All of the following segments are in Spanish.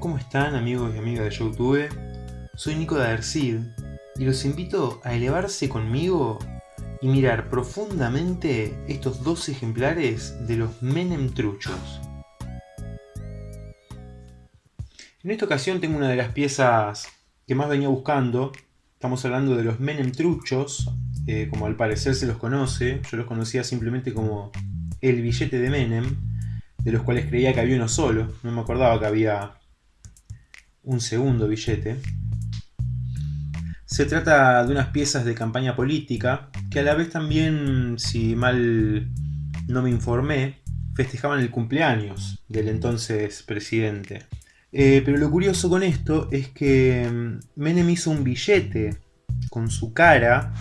¿Cómo están amigos y amigas de YouTube? Soy Nico de Adercid y los invito a elevarse conmigo y mirar profundamente estos dos ejemplares de los Menem truchos. En esta ocasión tengo una de las piezas que más venía buscando. Estamos hablando de los Menem truchos, eh, como al parecer se los conoce. Yo los conocía simplemente como el billete de Menem, de los cuales creía que había uno solo. No me acordaba que había un segundo billete. Se trata de unas piezas de campaña política que a la vez también, si mal no me informé, festejaban el cumpleaños del entonces presidente. Eh, pero lo curioso con esto es que mm, Menem hizo un billete con su cara,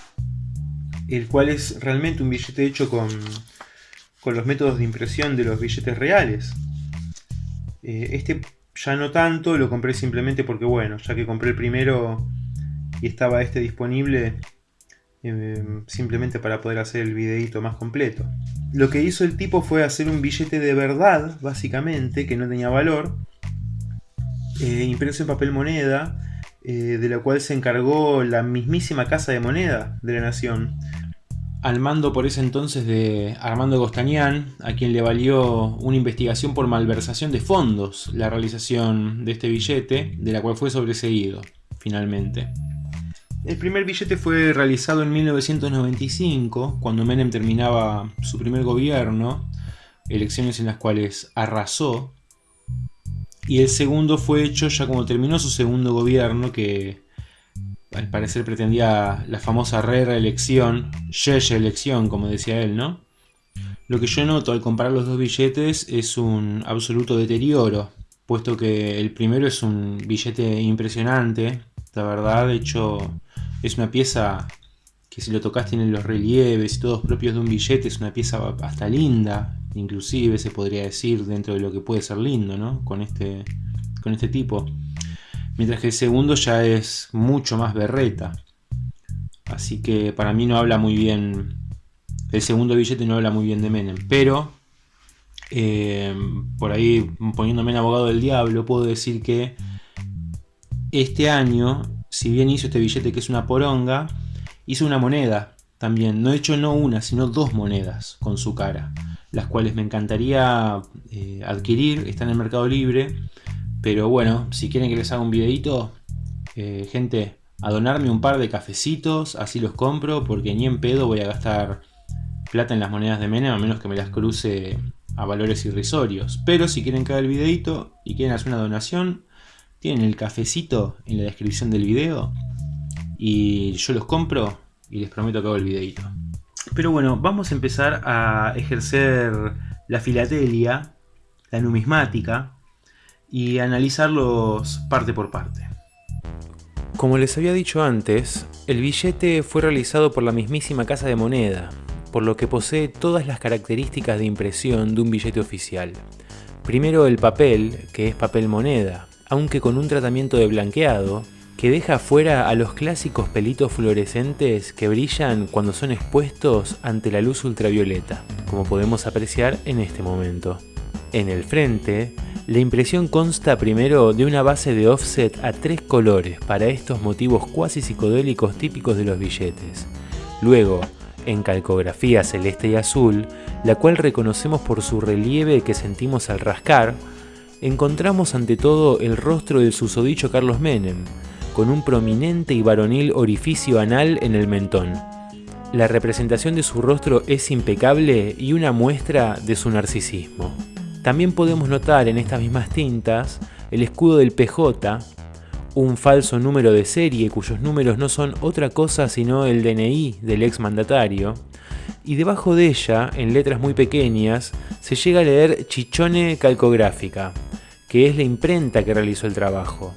el cual es realmente un billete hecho con, con los métodos de impresión de los billetes reales. Eh, este ya no tanto, lo compré simplemente porque bueno, ya que compré el primero y estaba este disponible, eh, simplemente para poder hacer el videito más completo. Lo que hizo el tipo fue hacer un billete de verdad, básicamente, que no tenía valor, eh, impreso en papel moneda, eh, de la cual se encargó la mismísima Casa de Moneda de la Nación al mando por ese entonces de Armando Gostañán, a quien le valió una investigación por malversación de fondos la realización de este billete, de la cual fue sobreseído, finalmente. El primer billete fue realizado en 1995, cuando Menem terminaba su primer gobierno, elecciones en las cuales arrasó, y el segundo fue hecho ya como terminó su segundo gobierno, que al parecer pretendía la famosa re-reelección, elección como decía él, ¿no? Lo que yo noto al comparar los dos billetes es un absoluto deterioro, puesto que el primero es un billete impresionante, la verdad, de hecho es una pieza que si lo tocas tiene los relieves y todos propios de un billete, es una pieza hasta linda, inclusive se podría decir dentro de lo que puede ser lindo, ¿no? Con este, con este tipo mientras que el segundo ya es mucho más berreta. Así que para mí no habla muy bien, el segundo billete no habla muy bien de Menem, pero eh, por ahí poniéndome en abogado del diablo puedo decir que este año, si bien hizo este billete que es una poronga, hizo una moneda también, no he hecho no una, sino dos monedas con su cara, las cuales me encantaría eh, adquirir, están en el Mercado Libre, pero bueno, si quieren que les haga un videito, eh, gente, a donarme un par de cafecitos, así los compro, porque ni en pedo voy a gastar plata en las monedas de Menem, a menos que me las cruce a valores irrisorios. Pero si quieren que haga el videito y quieren hacer una donación, tienen el cafecito en la descripción del video y yo los compro y les prometo que hago el videito. Pero bueno, vamos a empezar a ejercer la filatelia, la numismática, y analizarlos parte por parte. Como les había dicho antes, el billete fue realizado por la mismísima Casa de Moneda, por lo que posee todas las características de impresión de un billete oficial. Primero el papel, que es papel moneda, aunque con un tratamiento de blanqueado, que deja fuera a los clásicos pelitos fluorescentes que brillan cuando son expuestos ante la luz ultravioleta, como podemos apreciar en este momento. En el frente, la impresión consta primero de una base de offset a tres colores para estos motivos cuasi psicodélicos típicos de los billetes. Luego, en calcografía celeste y azul, la cual reconocemos por su relieve que sentimos al rascar, encontramos ante todo el rostro del susodicho Carlos Menem, con un prominente y varonil orificio anal en el mentón. La representación de su rostro es impecable y una muestra de su narcisismo. También podemos notar en estas mismas tintas el escudo del PJ, un falso número de serie cuyos números no son otra cosa sino el DNI del ex mandatario, y debajo de ella, en letras muy pequeñas, se llega a leer Chichone Calcográfica, que es la imprenta que realizó el trabajo.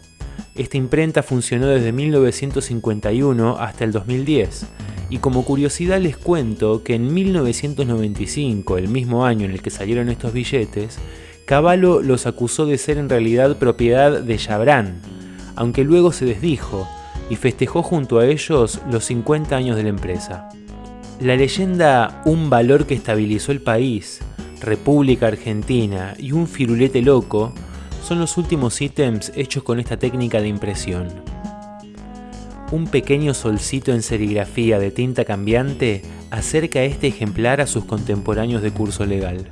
Esta imprenta funcionó desde 1951 hasta el 2010, y como curiosidad les cuento que en 1995, el mismo año en el que salieron estos billetes, Cavallo los acusó de ser en realidad propiedad de Chabran, aunque luego se desdijo y festejó junto a ellos los 50 años de la empresa. La leyenda Un valor que estabilizó el país, República Argentina y un firulete loco son los últimos ítems hechos con esta técnica de impresión. Un pequeño solcito en serigrafía de tinta cambiante acerca este ejemplar a sus contemporáneos de curso legal.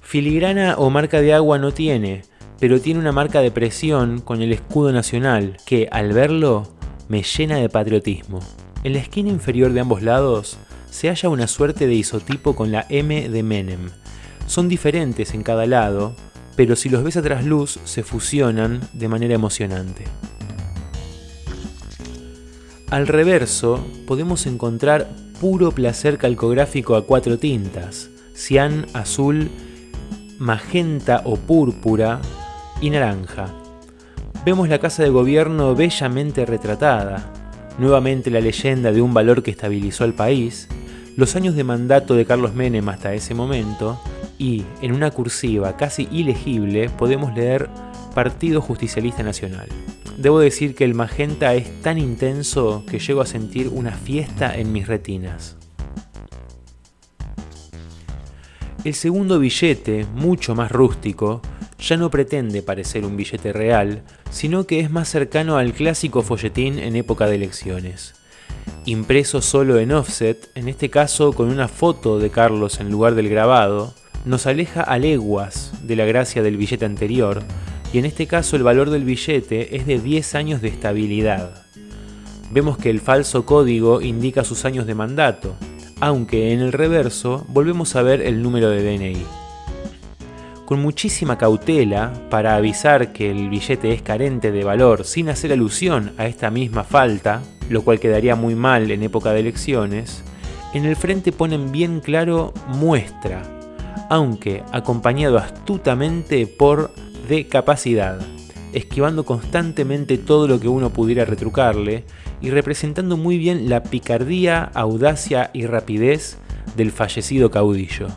Filigrana o marca de agua no tiene, pero tiene una marca de presión con el escudo nacional que, al verlo, me llena de patriotismo. En la esquina inferior de ambos lados se halla una suerte de isotipo con la M de Menem. Son diferentes en cada lado, pero si los ves a trasluz se fusionan de manera emocionante. Al reverso podemos encontrar puro placer calcográfico a cuatro tintas, cian, azul, magenta o púrpura y naranja. Vemos la casa de gobierno bellamente retratada, nuevamente la leyenda de un valor que estabilizó al país, los años de mandato de Carlos Menem hasta ese momento, y en una cursiva casi ilegible podemos leer Partido Justicialista Nacional. Debo decir que el magenta es tan intenso que llego a sentir una fiesta en mis retinas. El segundo billete, mucho más rústico, ya no pretende parecer un billete real, sino que es más cercano al clásico folletín en época de elecciones. Impreso solo en offset, en este caso con una foto de Carlos en lugar del grabado, nos aleja a leguas de la gracia del billete anterior, y en este caso el valor del billete es de 10 años de estabilidad. Vemos que el falso código indica sus años de mandato, aunque en el reverso volvemos a ver el número de DNI. Con muchísima cautela, para avisar que el billete es carente de valor sin hacer alusión a esta misma falta, lo cual quedaría muy mal en época de elecciones, en el frente ponen bien claro muestra, aunque acompañado astutamente por de capacidad, esquivando constantemente todo lo que uno pudiera retrucarle y representando muy bien la picardía, audacia y rapidez del fallecido caudillo.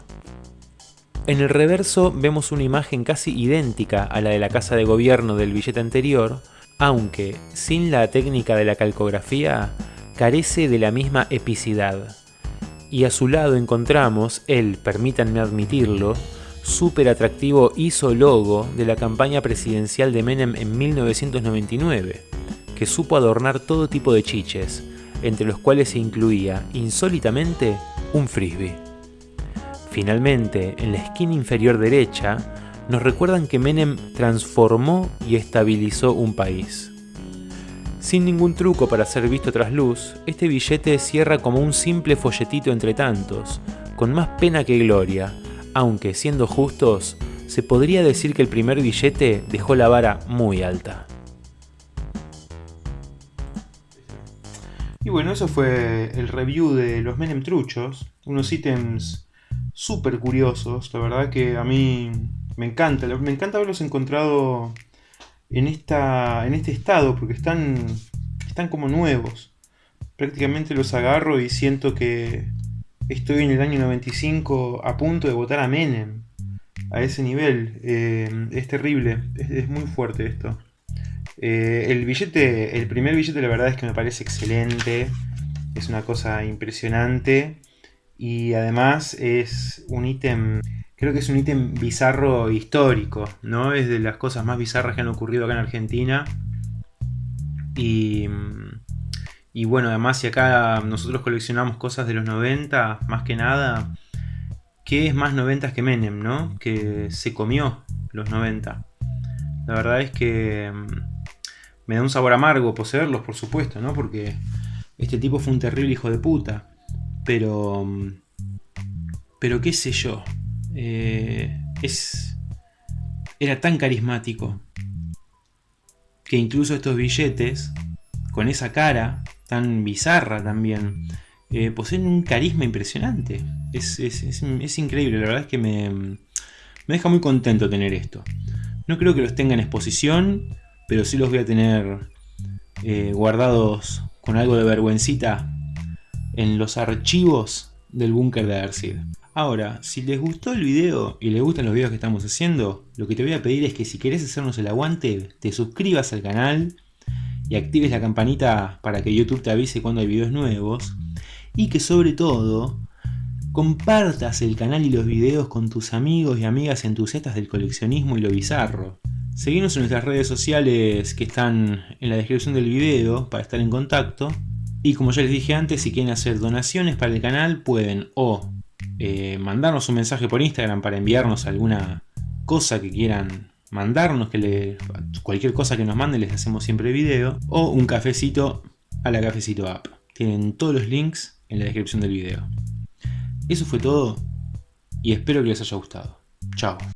En el reverso vemos una imagen casi idéntica a la de la casa de gobierno del billete anterior, aunque sin la técnica de la calcografía carece de la misma epicidad y a su lado encontramos el, permítanme admitirlo, súper atractivo ISO logo de la campaña presidencial de Menem en 1999, que supo adornar todo tipo de chiches, entre los cuales se incluía, insólitamente, un frisbee. Finalmente, en la esquina inferior derecha, nos recuerdan que Menem transformó y estabilizó un país. Sin ningún truco para ser visto tras luz, este billete cierra como un simple folletito entre tantos, con más pena que gloria, aunque siendo justos, se podría decir que el primer billete dejó la vara muy alta. Y bueno, eso fue el review de los Menem Truchos, unos ítems súper curiosos, la verdad que a mí me encanta, me encanta haberlos encontrado en, esta, en este estado, porque están, están como nuevos. Prácticamente los agarro y siento que estoy en el año 95 a punto de votar a Menem. A ese nivel. Eh, es terrible, es, muy fuerte esto. Eh, el billete, el primer billete la verdad es que me parece excelente. Es una cosa impresionante. Y además es un ítem creo que es un ítem bizarro histórico, ¿no? Es de las cosas más bizarras que han ocurrido acá en Argentina. Y, y bueno, además si acá nosotros coleccionamos cosas de los 90, más que nada, ¿qué es más 90 que Menem, no? Que se comió los 90. La verdad es que mm, me da un sabor amargo poseerlos, por supuesto, ¿no? Porque este tipo fue un terrible hijo de puta. Pero... Mm, pero qué sé yo. Eh, es, era tan carismático que incluso estos billetes, con esa cara tan bizarra también, eh, poseen un carisma impresionante. Es, increíble, la verdad es que me, me deja muy contento tener esto. No creo que los tenga en exposición, pero sí los voy a tener eh, guardados con algo de vergüencita en los archivos del búnker de Arcid. Ahora, si les gustó el video y les gustan los videos que estamos haciendo, lo que te voy a pedir es que si querés hacernos el aguante, te suscribas al canal y actives la campanita para que YouTube te avise cuando hay videos nuevos. Y que sobre todo, compartas el canal y los videos con tus amigos y amigas entusiastas del coleccionismo y lo bizarro. Seguimos en nuestras redes sociales que están en la descripción del video para estar en contacto. Y como ya les dije antes, si quieren hacer donaciones para el canal pueden o eh, mandarnos un mensaje por Instagram para enviarnos alguna cosa que quieran mandarnos, que le, cualquier cosa que nos manden les hacemos siempre video, o un cafecito a la Cafecito App. Tienen todos los links en la descripción del video. Eso fue todo y espero que les haya gustado. Chao.